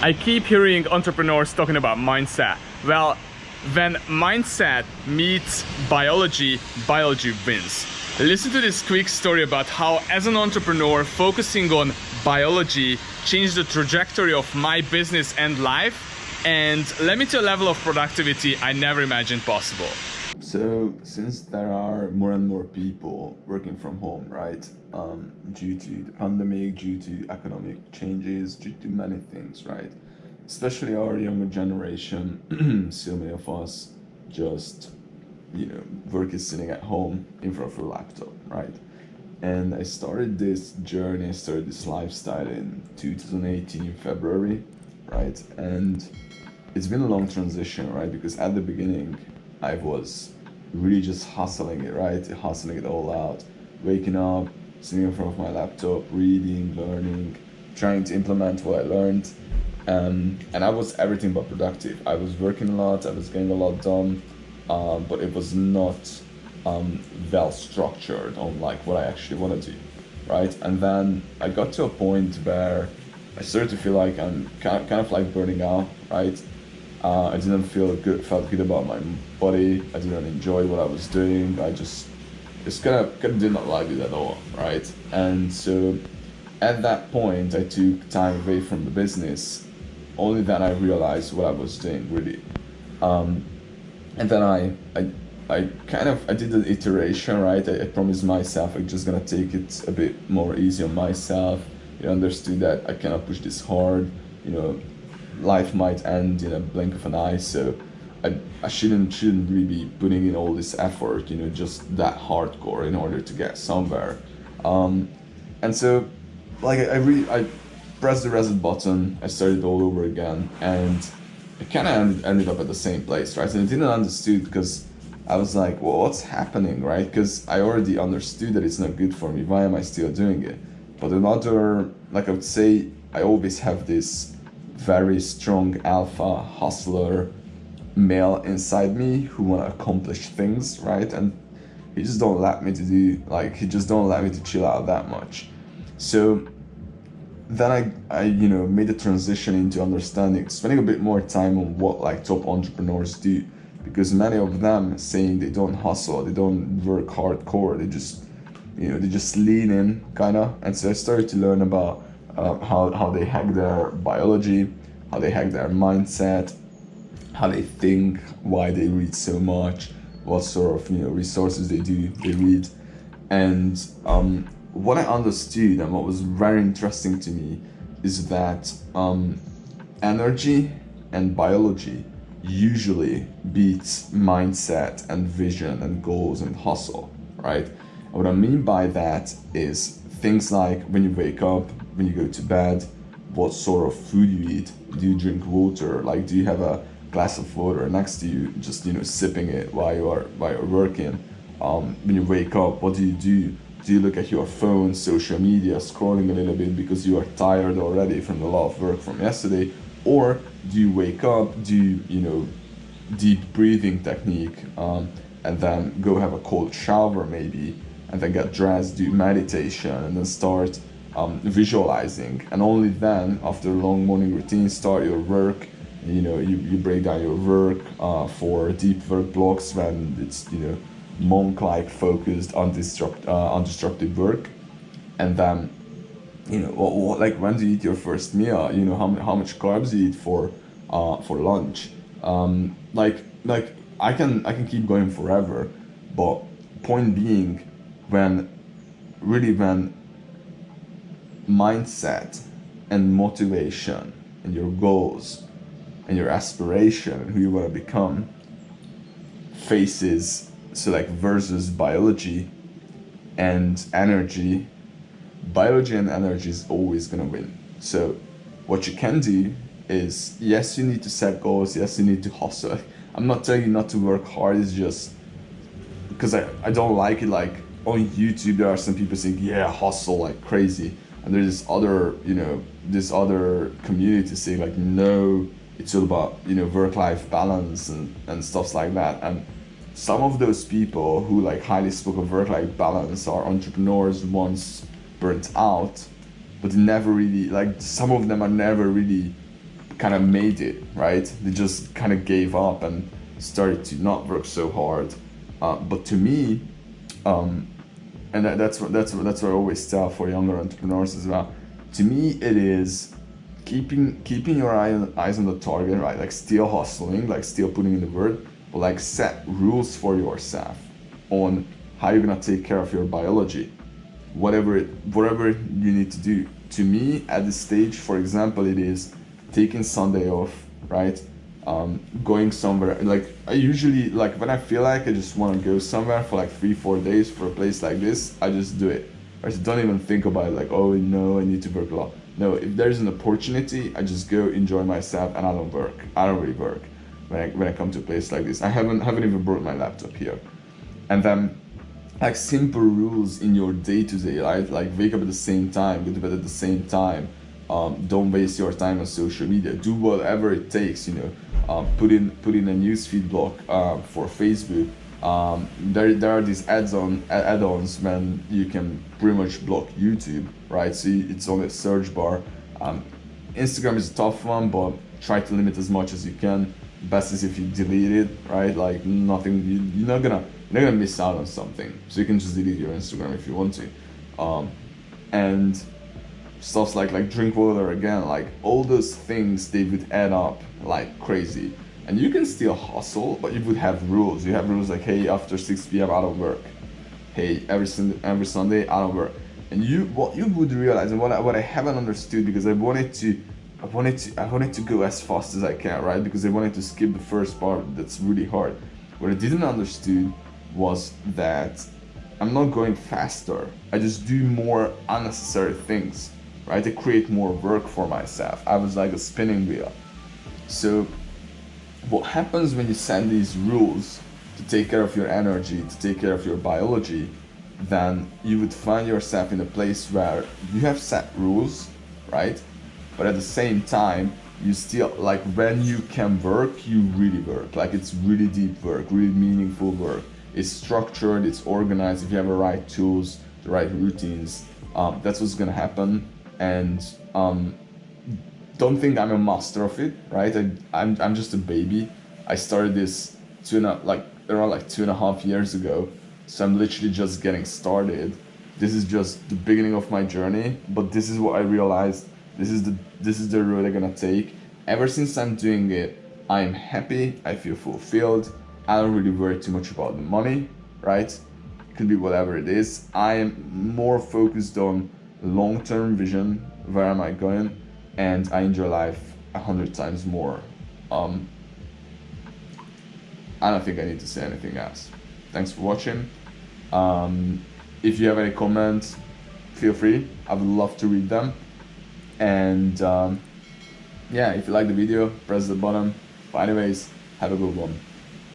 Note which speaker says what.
Speaker 1: I keep hearing entrepreneurs talking about mindset. Well, when mindset meets biology, biology wins. Listen to this quick story about how as an entrepreneur focusing on biology changed the trajectory of my business and life and led me to a level of productivity I never imagined possible.
Speaker 2: So since there are more and more people working from home, right, um, due to the pandemic, due to economic changes, due to many things, right, especially our younger generation, so many of us just, you know, work is sitting at home in front of a laptop, right? And I started this journey, started this lifestyle in 2018 February, right? And it's been a long transition, right? Because at the beginning, I was really just hustling it, right? Hustling it all out, waking up, sitting in front of my laptop, reading, learning, trying to implement what I learned. Um, and I was everything but productive. I was working a lot, I was getting a lot done, um, but it was not um, well structured on like what I actually want to do, right? And then I got to a point where I started to feel like I'm kind of, kind of like burning out, right? Uh, I didn't feel good, felt good about my body. I didn't enjoy what I was doing. I just, just kind of, kind of did not like it at all, right? And so, at that point, I took time away from the business. Only then I realized what I was doing really, um, and then I, I, I kind of, I did an iteration, right? I, I promised myself I'm just gonna take it a bit more easy on myself. You know, understood that I cannot push this hard. You know, life might end in a blink of an eye so I, I shouldn't shouldn't really be putting in all this effort you know just that hardcore in order to get somewhere. Um, and so like I, really I pressed the reset button I started all over again and I kind of ended, ended up at the same place right? And I didn't understood because I was like well what's happening right? Because I already understood that it's not good for me. Why am I still doing it? But another like I would say I always have this very strong alpha hustler male inside me who want to accomplish things, right? And he just don't let me to do, like, he just don't let me to chill out that much. So then I, I, you know, made the transition into understanding, spending a bit more time on what like top entrepreneurs do, because many of them saying they don't hustle, they don't work hardcore, they just, you know, they just lean in, kind of. And so I started to learn about uh, how, how they hack their biology, how they hack their mindset, how they think, why they read so much, what sort of you know resources they do they read, and um, what I understood and what was very interesting to me is that um, energy and biology usually beats mindset and vision and goals and hustle, right? And what I mean by that is things like when you wake up, when you go to bed, what sort of food you eat. Do you drink water? Like, do you have a glass of water next to you, just you know, sipping it while you are while you're working? Um, when you wake up, what do you do? Do you look at your phone, social media, scrolling a little bit because you are tired already from the lot of work from yesterday? Or do you wake up, do you, you know, deep breathing technique, um, and then go have a cold shower maybe, and then get dressed, do meditation, and then start um, visualizing. And only then after long morning routine start your work. You know you, you break down your work uh, for deep work blocks when it's you know monk-like focused undestruct, uh, undestructive work. And then you know what, what, like when do you eat your first meal? You know how, how much carbs you eat for uh, for lunch? Um, like like I can I can keep going forever. But point being when really when mindset and motivation and your goals and your aspiration and who you want to become faces so like versus biology and energy. Biology and energy is always going to win. So what you can do is yes you need to set goals yes you need to hustle. I'm not telling you not to work hard it's just because I, I don't like it like on youtube there are some people saying yeah hustle like crazy and there's this other you know this other community saying like no it's all about you know work-life balance and and stuff like that and some of those people who like highly spoke of work-life balance are entrepreneurs once burnt out but never really like some of them are never really kind of made it, right? They just kind of gave up and started to not work so hard. Uh, but to me, um, and that, that's what that's what that's what I always tell for younger entrepreneurs as well. To me, it is keeping keeping your eye on, eyes on the target, right? Like still hustling, like still putting in the work, but like set rules for yourself on how you're gonna take care of your biology, whatever it, whatever you need to do. To me, at this stage, for example, it is taking Sunday off, right? Um, going somewhere like I usually like when I feel like I just want to go somewhere for like three four days for a place like this I just do it. I just don't even think about it like oh no I need to work a lot. No if there's an opportunity I just go enjoy myself and I don't work. I don't really work when I, when I come to a place like this. I haven't haven't even brought my laptop here. And then like simple rules in your day to day right like wake up at the same time go to bed at the same time um, don't waste your time on social media. Do whatever it takes you know um, put in put in a newsfeed block uh, for Facebook. Um, there, there are these add-on add-ons when you can pretty much block YouTube, right? So it's on the search bar. Um, Instagram is a tough one, but try to limit as much as you can. Best is if you delete it, right? Like nothing, you, you're not gonna you're not gonna miss out on something. So you can just delete your Instagram if you want to. Um, and stuff like like drink water again like all those things they would add up like crazy. And you can still hustle but you would have rules. You have rules like hey after 6 p.m i don't work. Hey every every sunday i don't work. And you what you would realize and what I, what I haven't understood because i wanted to i wanted to i wanted to go as fast as i can right? Because i wanted to skip the first part that's really hard. What i didn't understood was that i'm not going faster. I just do more unnecessary things right? To create more work for myself. I was like a spinning wheel. So what happens when you set these rules to take care of your energy, to take care of your biology, then you would find yourself in a place where you have set rules, right? But at the same time, you still like when you can work, you really work. Like it's really deep work, really meaningful work. It's structured, it's organized. If you have the right tools, the right routines, um, that's what's gonna happen and um, don't think I'm a master of it, right? I, I'm, I'm just a baby. I started this two and a, like around like two and a half years ago. So I'm literally just getting started. This is just the beginning of my journey, but this is what I realized. This is the this is the road I'm gonna take. Ever since I'm doing it, I am happy. I feel fulfilled. I don't really worry too much about the money, right? It could be whatever it is. I am more focused on long-term vision where am i going? And i enjoy life a hundred times more. Um, i don't think i need to say anything else. Thanks for watching. Um, if you have any comments feel free. I would love to read them. And um, yeah if you like the video press the button. But anyways have a good one